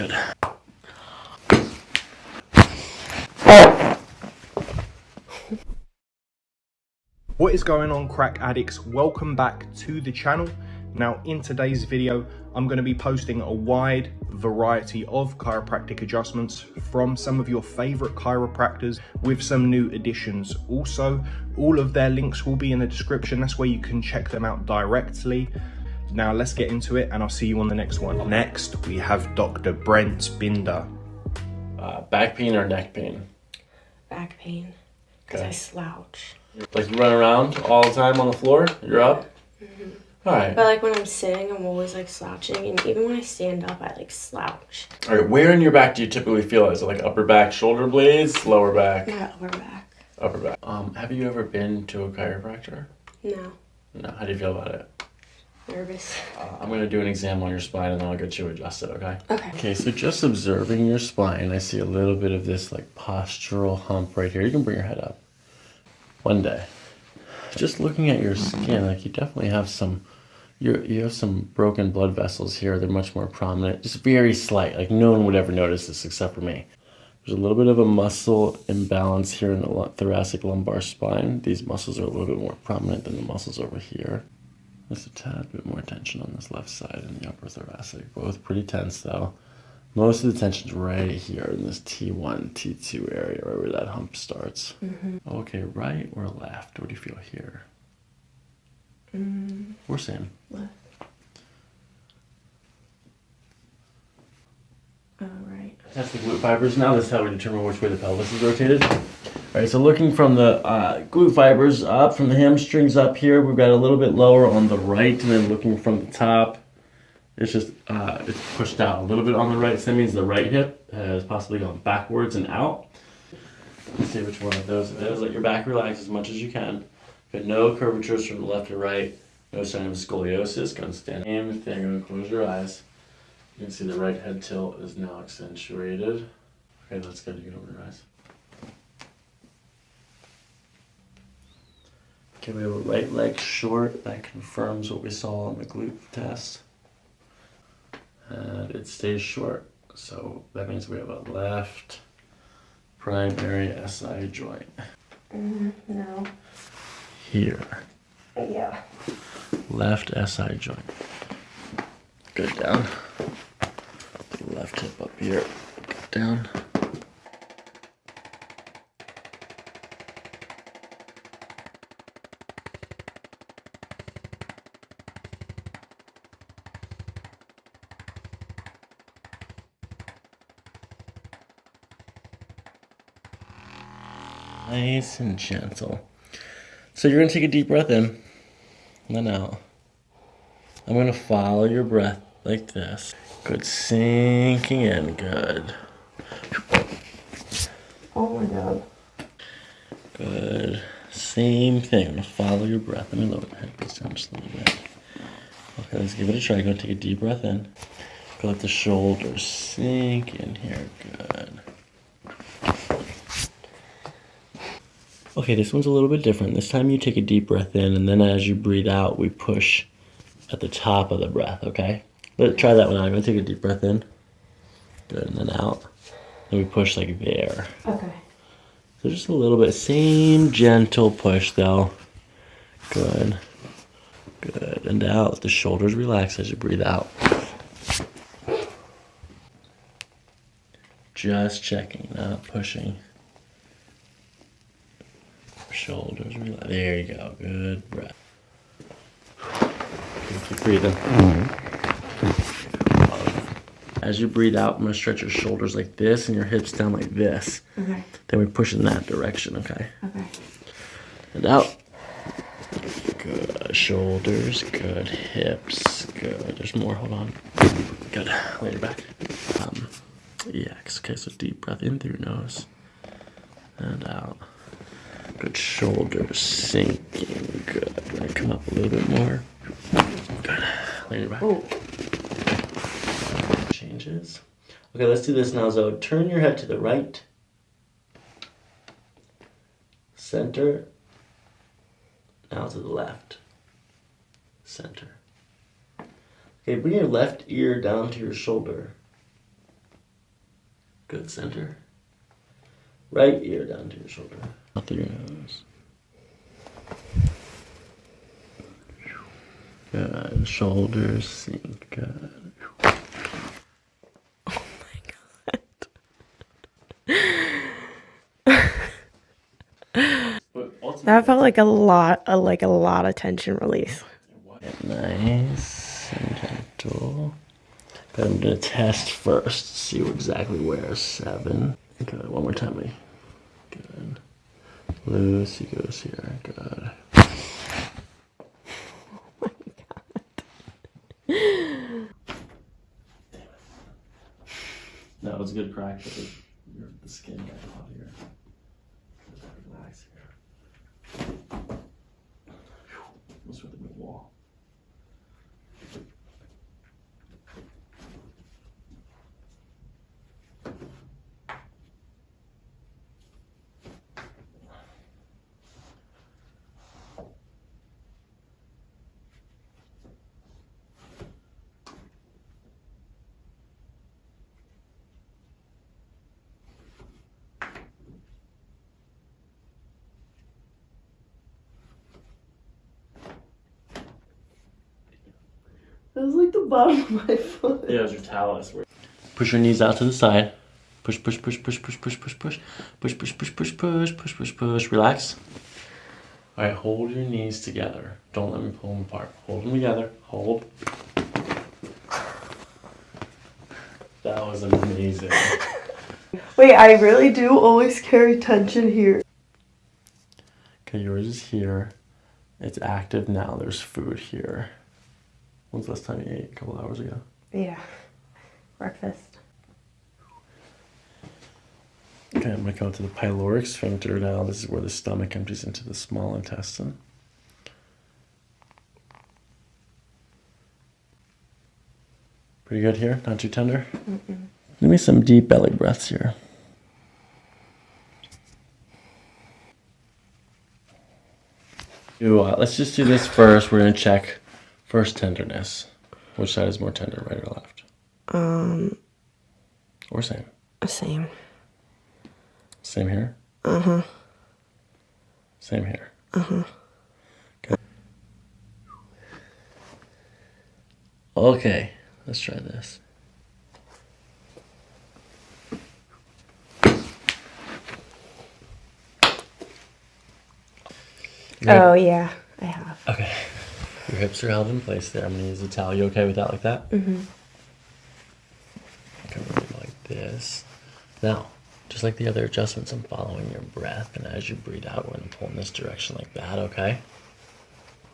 Good. What is going on crack addicts? Welcome back to the channel. Now in today's video, I'm going to be posting a wide variety of chiropractic adjustments from some of your favorite chiropractors with some new additions. Also, all of their links will be in the description. That's where you can check them out directly. Now let's get into it and I'll see you on the next one. Next, we have Dr. Brent Binder. Uh, back pain or neck pain? back pain because Okay. I slouch. Like you run around all the time on the floor? You're up? Mm -hmm. All right. But like when I'm sitting, I'm always like slouching, and even when I stand up, I like slouch. All right. Where in your back do you typically feel it? Is it like upper back, shoulder blades, lower back, My upper back. upper back? Um, have you ever been to a chiropractor? No, No. How do you feel about it? Nervous. Uh, I'm gonna do an exam on your spine and then I'll get you adjusted. Okay. Okay. Okay. So just observing your spine, I see a little bit of this like postural hump right here. You can bring your head up. One day. Just looking at your skin, like you definitely have some you you have some broken blood vessels here. They're much more prominent. Just very slight. Like no one would ever notice this except for me. There's a little bit of a muscle imbalance here in the thoracic lumbar spine. These muscles are a little bit more prominent than the muscles over here. There's a tad bit more tension on this left side in the upper thoracic. Both pretty tense though. Most of the tension's right here in this T1, T2 area, right where that hump starts. Okay, right or left? What do you feel here? Mm, Or same? left. Oh, right. That's the glute fibers now. This is how we determine which way the pelvis is rotated. All right, so looking from the uh, glute fibers up, from the hamstrings up here, we've got a little bit lower on the right, and then looking from the top, it's just uh, it's pushed out a little bit on the right. So that means the right hip has possibly gone backwards and out. Let's see which one of those it is. Let your back relax as much as you can. Got no curvatures from the left or right. No sign of scoliosis. Gonna stand. Same thing. Gonna close your eyes. You can see the right head tilt is now accentuated. Okay, that's good. You can open your eyes. Okay, we have a right leg short. That confirms what we saw on the glute test. And it stays short. So that means we have a left primary SI joint Mm, no. here. Yeah. Left SI joint. Good down. Left hip up here. Good down. Nice and gentle. So you're gonna take a deep breath in, and then out. I'm gonna follow your breath like this. Good, sinking in, good. Oh my god. Good. Same thing. I'm gonna follow your breath. Let me lower the head down just a little bit. Okay, let's give it a try. Go take a deep breath in. Go let the shoulders sink in here. Good. Okay, this one's a little bit different. This time you take a deep breath in, and then as you breathe out, we push at the top of the breath, okay? Let's try that one out. I'm gonna take a deep breath in. Good, and then out. And we push like there. Okay. So just a little bit, same gentle push though. Good. Good. And out. The shoulders relax as you breathe out. Just checking, not pushing. Shoulders relax. There you go. Good breath. Keep breathing. As you breathe out, I'm gonna stretch your shoulders like this and your hips down like this. Okay. Then we push in that direction, okay? Okay. And out. Good. Shoulders, good. Hips, good. There's more, hold on. Good. Lay your back. Um, EX. Okay, so deep breath in through your nose. And out. Good. Shoulders sinking. Good. Come up a little bit more. Good. Your back. Oh. Changes. Okay, let's do this now, So Turn your head to the right. Center. Now to the left. Center. Okay, bring your left ear down to your shoulder. Good center. Right ear down to your shoulder. Out through your nose. Good. Shoulders sink. Good. Oh my god. that felt like a lot, a, like a lot of tension release. Nice and gentle. But I'm gonna test first, see exactly where. Seven. Good. One more time, me. Good. Lucy goes here. God. Oh my God. Damn it. that was good practice. It was like the bottom of my foot. Yeah, it was your talus. Push your knees out to the side. Push, push, push, push, push, push, push, push. Push, push, push, push, push, push, push, push. Relax. All right, hold your knees together. Don't let me pull them apart. Hold them together. Hold. That was amazing. Wait, I really do always carry tension here. Okay, yours is here. It's active now. There's food here. When's the last time you ate? A couple hours ago. Yeah. Breakfast. Okay, I'm gonna go to the pyloric sphincter now. This is where the stomach empties into the small intestine. Pretty good here, not too tender. Give me some deep belly breaths here. Do, uh, let's just do this first. We're gonna check first tenderness. Which side is more tender, right or left? Um, Or same? same. Same here? Uh huh. Same here. Uh huh. Okay, let's try this. Oh yeah, I have. Okay. Your hips are held in place there. I'm gonna use a towel. You okay with that like that? Mm-hmm. Come over like this. Now, just like the other adjustments, I'm following your breath, and as you breathe out, we're gonna pull in this direction like that, okay?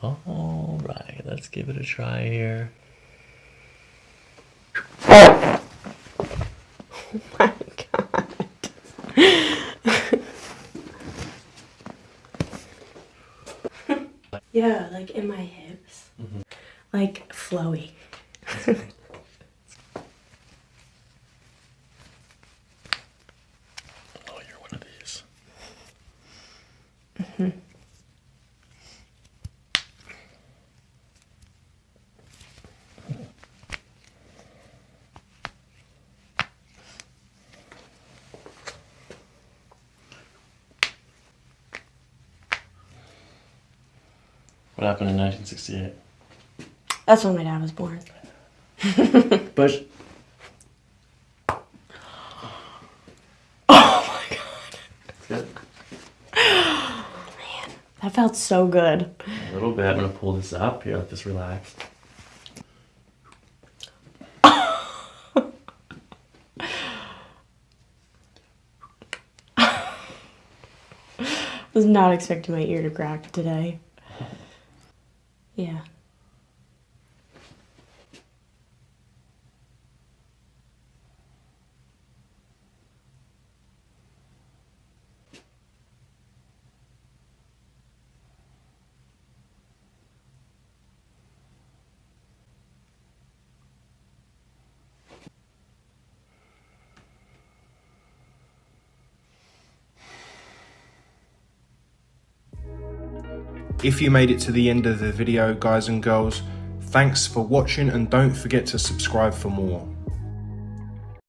All right, let's give it a try here. Oh my god. yeah, like in my hips. Like flowy. Oh, you're one of these. What happened in 1968? That's when my dad was born. Bush. Oh my god. Good. That felt so good. A little bit. I'm gonna pull this up here. This relax. Was not expecting my ear to crack today. Yeah. If you made it to the end of the video, guys and girls, thanks for watching and don't forget to subscribe for more.